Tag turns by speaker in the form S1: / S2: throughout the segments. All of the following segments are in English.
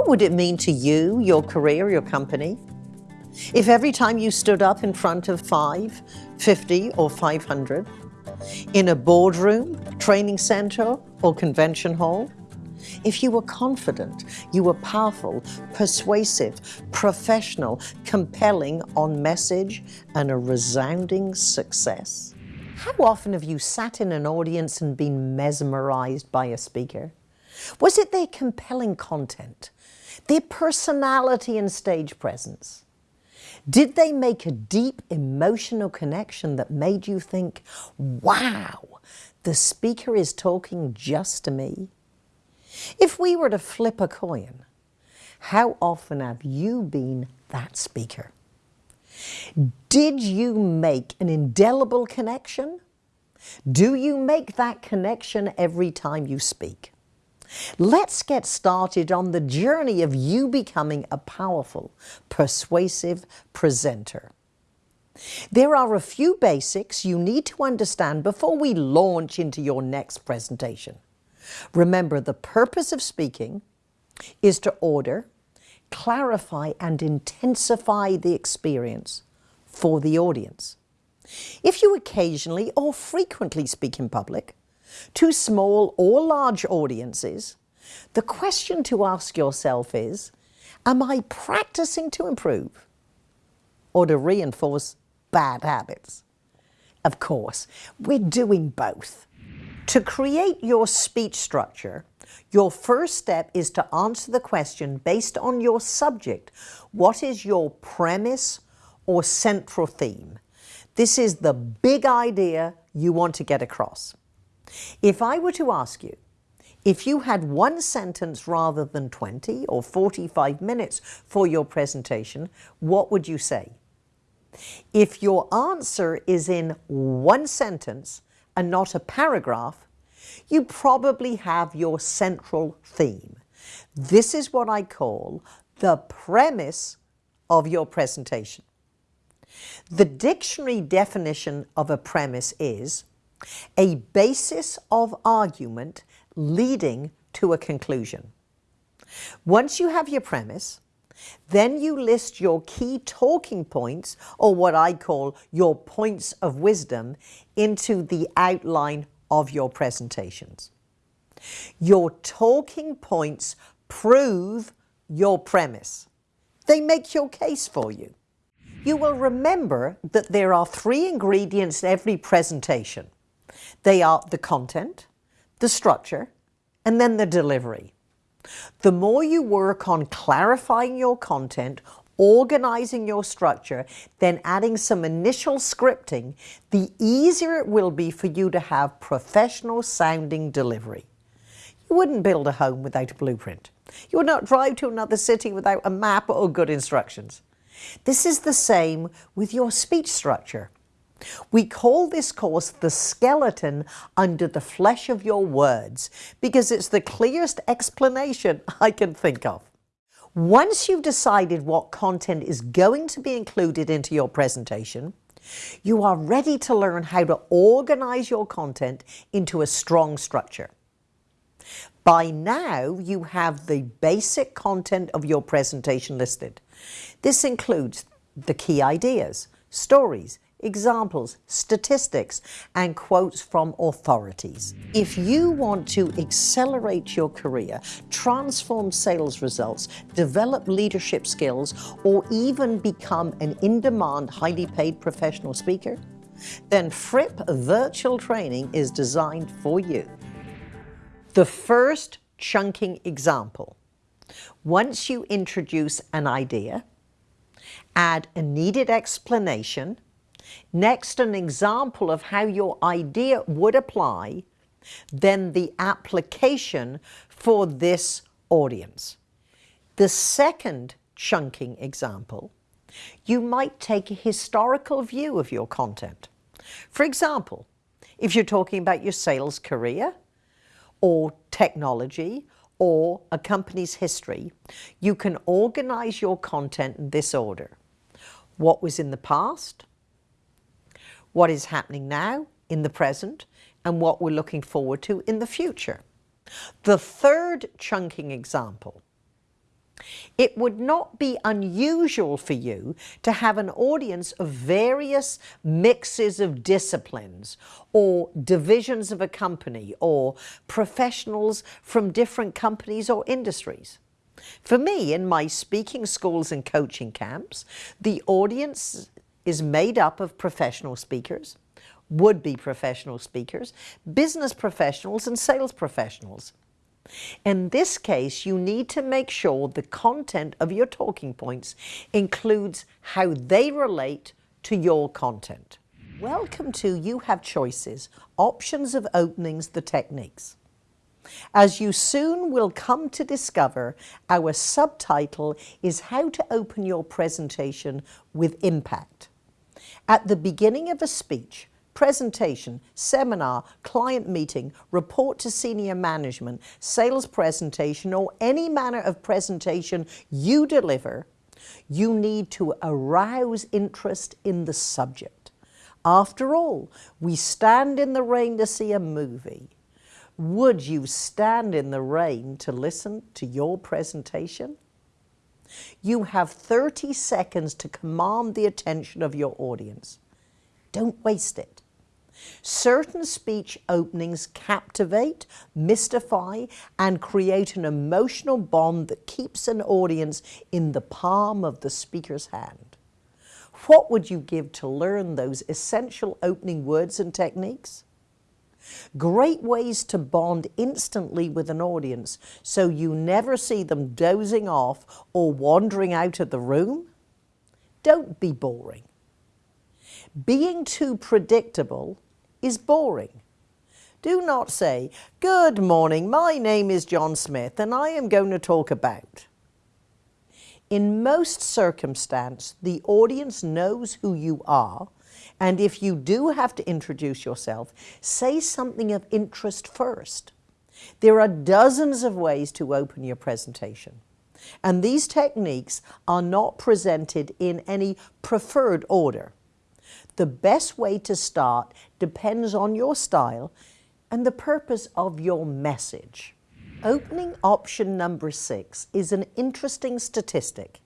S1: What would it mean to you, your career, your company, if every time you stood up in front of 5, 50 or 500, in a boardroom, training center or convention hall, if you were confident, you were powerful, persuasive, professional, compelling on message and a resounding success. How often have you sat in an audience and been mesmerized by a speaker? Was it their compelling content, their personality and stage presence? Did they make a deep emotional connection that made you think, wow, the speaker is talking just to me? If we were to flip a coin, how often have you been that speaker? Did you make an indelible connection? Do you make that connection every time you speak? Let's get started on the journey of you becoming a powerful, persuasive presenter. There are a few basics you need to understand before we launch into your next presentation. Remember, the purpose of speaking is to order, clarify, and intensify the experience for the audience. If you occasionally or frequently speak in public, to small or large audiences, the question to ask yourself is, am I practicing to improve or to reinforce bad habits? Of course, we're doing both. To create your speech structure, your first step is to answer the question based on your subject. What is your premise or central theme? This is the big idea you want to get across. If I were to ask you, if you had one sentence rather than 20 or 45 minutes for your presentation, what would you say? If your answer is in one sentence, and not a paragraph, you probably have your central theme. This is what I call the premise of your presentation. The dictionary definition of a premise is a basis of argument leading to a conclusion. Once you have your premise, then you list your key talking points, or what I call your points of wisdom, into the outline of your presentations. Your talking points prove your premise. They make your case for you. You will remember that there are three ingredients in every presentation. They are the content, the structure, and then the delivery. The more you work on clarifying your content, organizing your structure, then adding some initial scripting, the easier it will be for you to have professional sounding delivery. You wouldn't build a home without a blueprint. You would not drive to another city without a map or good instructions. This is the same with your speech structure. We call this course the skeleton under the flesh of your words because it's the clearest explanation I can think of. Once you've decided what content is going to be included into your presentation, you are ready to learn how to organize your content into a strong structure. By now, you have the basic content of your presentation listed. This includes the key ideas, stories, examples, statistics, and quotes from authorities. If you want to accelerate your career, transform sales results, develop leadership skills, or even become an in-demand, highly paid professional speaker, then Fripp Virtual Training is designed for you. The first chunking example. Once you introduce an idea, add a needed explanation, Next, an example of how your idea would apply, then the application for this audience. The second chunking example, you might take a historical view of your content. For example, if you're talking about your sales career or technology or a company's history, you can organize your content in this order. What was in the past, what is happening now in the present and what we're looking forward to in the future. The third chunking example. It would not be unusual for you to have an audience of various mixes of disciplines or divisions of a company or professionals from different companies or industries. For me, in my speaking schools and coaching camps, the audience is made up of professional speakers, would-be professional speakers, business professionals and sales professionals. In this case, you need to make sure the content of your talking points includes how they relate to your content. Welcome to You Have Choices, Options of Openings, the Techniques. As you soon will come to discover, our subtitle is How to Open Your Presentation with Impact. At the beginning of a speech, presentation, seminar, client meeting, report to senior management, sales presentation, or any manner of presentation you deliver, you need to arouse interest in the subject. After all, we stand in the rain to see a movie. Would you stand in the rain to listen to your presentation? You have 30 seconds to command the attention of your audience. Don't waste it. Certain speech openings captivate, mystify, and create an emotional bond that keeps an audience in the palm of the speaker's hand. What would you give to learn those essential opening words and techniques? Great ways to bond instantly with an audience so you never see them dozing off or wandering out of the room? Don't be boring. Being too predictable is boring. Do not say, Good morning, my name is John Smith and I am going to talk about. In most circumstance, the audience knows who you are and if you do have to introduce yourself, say something of interest first. There are dozens of ways to open your presentation. And these techniques are not presented in any preferred order. The best way to start depends on your style and the purpose of your message. Opening option number six is an interesting statistic.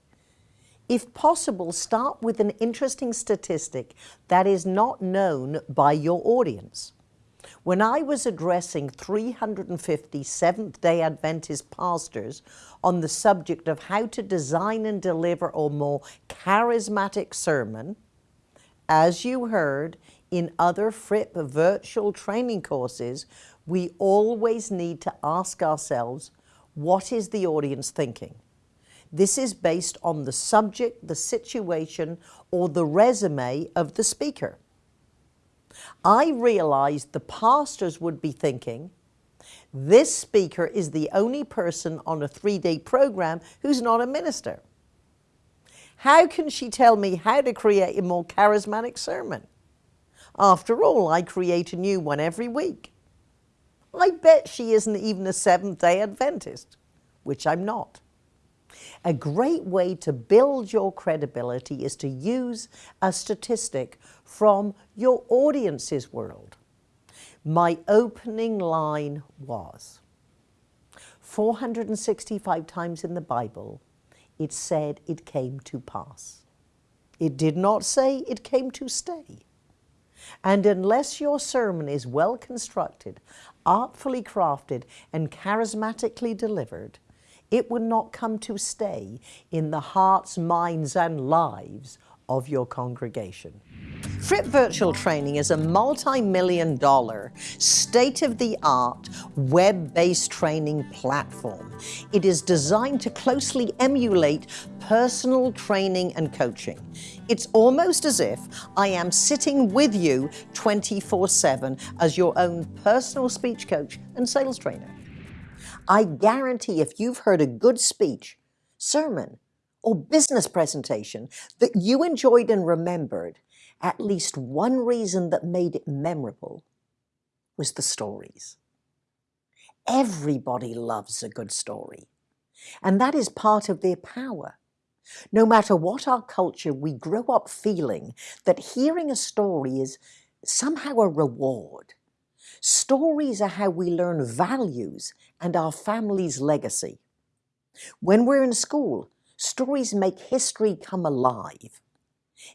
S1: If possible, start with an interesting statistic that is not known by your audience. When I was addressing 350 Seventh-day Adventist pastors on the subject of how to design and deliver a more charismatic sermon, as you heard in other Fripp virtual training courses, we always need to ask ourselves, what is the audience thinking? This is based on the subject, the situation, or the resume of the speaker. I realized the pastors would be thinking, this speaker is the only person on a three-day program who's not a minister. How can she tell me how to create a more charismatic sermon? After all, I create a new one every week. I bet she isn't even a Seventh-day Adventist, which I'm not. A great way to build your credibility is to use a statistic from your audience's world. My opening line was 465 times in the Bible, it said it came to pass. It did not say it came to stay. And unless your sermon is well constructed, artfully crafted, and charismatically delivered, it would not come to stay in the hearts, minds and lives of your congregation. Fripp Virtual Training is a multi-million dollar, state-of-the-art, web-based training platform. It is designed to closely emulate personal training and coaching. It's almost as if I am sitting with you 24-7 as your own personal speech coach and sales trainer. I guarantee if you've heard a good speech, sermon, or business presentation that you enjoyed and remembered, at least one reason that made it memorable was the stories. Everybody loves a good story, and that is part of their power. No matter what our culture, we grow up feeling that hearing a story is somehow a reward. Stories are how we learn values and our family's legacy. When we're in school, stories make history come alive.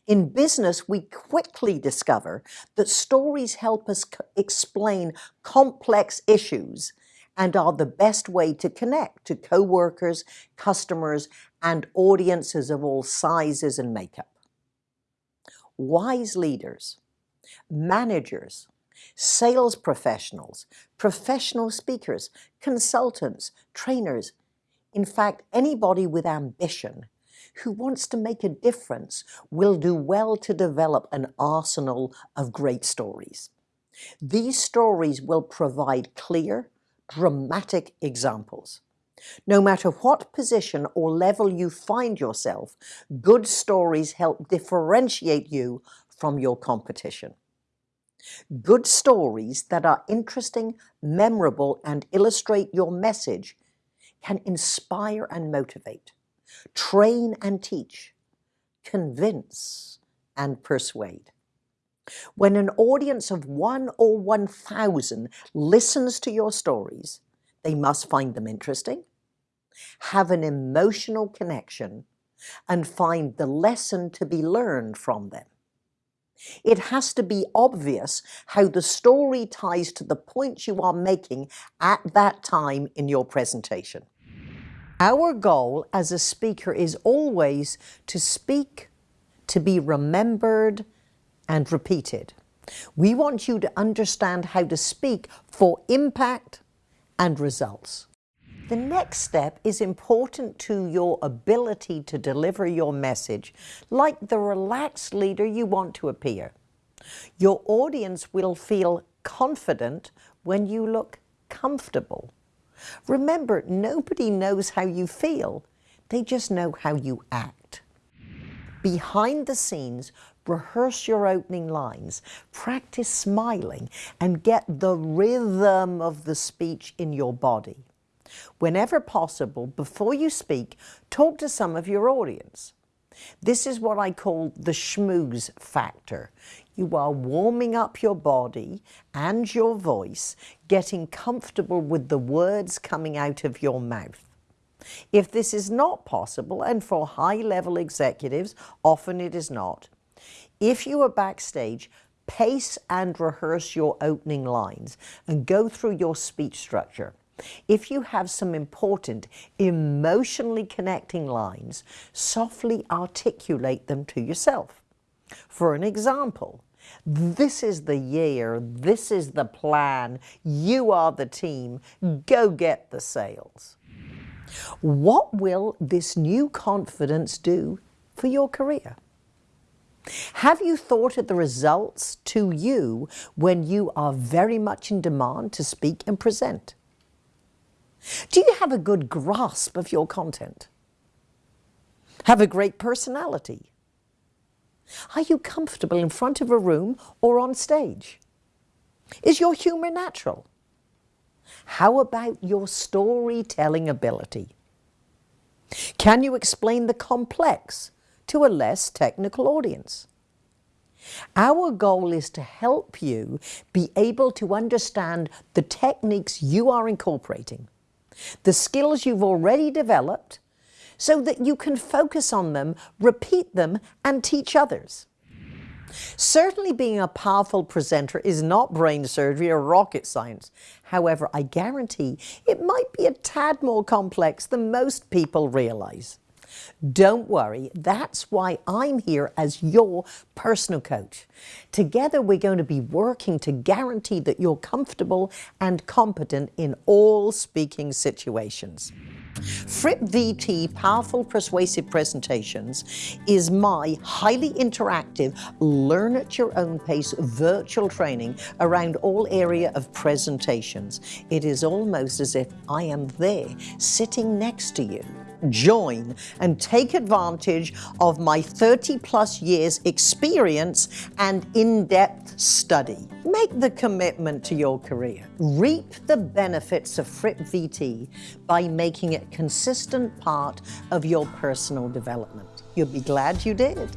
S1: In business, we quickly discover that stories help us explain complex issues and are the best way to connect to co-workers, customers, and audiences of all sizes and makeup. Wise leaders, managers, sales professionals, professional speakers, consultants, trainers, in fact, anybody with ambition who wants to make a difference will do well to develop an arsenal of great stories. These stories will provide clear, dramatic examples. No matter what position or level you find yourself, good stories help differentiate you from your competition. Good stories that are interesting, memorable, and illustrate your message can inspire and motivate, train and teach, convince and persuade. When an audience of one or 1,000 listens to your stories, they must find them interesting, have an emotional connection, and find the lesson to be learned from them. It has to be obvious how the story ties to the point you are making at that time in your presentation. Our goal as a speaker is always to speak, to be remembered and repeated. We want you to understand how to speak for impact and results. The next step is important to your ability to deliver your message like the relaxed leader you want to appear. Your audience will feel confident when you look comfortable. Remember, nobody knows how you feel. They just know how you act. Behind the scenes, rehearse your opening lines, practice smiling, and get the rhythm of the speech in your body. Whenever possible, before you speak, talk to some of your audience. This is what I call the schmooze factor. You are warming up your body and your voice, getting comfortable with the words coming out of your mouth. If this is not possible, and for high-level executives, often it is not, if you are backstage, pace and rehearse your opening lines and go through your speech structure. If you have some important, emotionally connecting lines, softly articulate them to yourself. For an example, this is the year, this is the plan, you are the team, go get the sales. What will this new confidence do for your career? Have you thought of the results to you when you are very much in demand to speak and present? Do you have a good grasp of your content? Have a great personality? Are you comfortable in front of a room or on stage? Is your humor natural? How about your storytelling ability? Can you explain the complex to a less technical audience? Our goal is to help you be able to understand the techniques you are incorporating the skills you've already developed so that you can focus on them, repeat them, and teach others. Certainly being a powerful presenter is not brain surgery or rocket science. However, I guarantee it might be a tad more complex than most people realize. Don't worry, that's why I'm here as your personal coach. Together we're going to be working to guarantee that you're comfortable and competent in all speaking situations. Fripp VT Powerful Persuasive Presentations is my highly interactive, learn at your own pace virtual training around all area of presentations. It is almost as if I am there sitting next to you join and take advantage of my 30 plus years experience and in-depth study. Make the commitment to your career. Reap the benefits of Fripp VT by making it consistent part of your personal development. You'll be glad you did.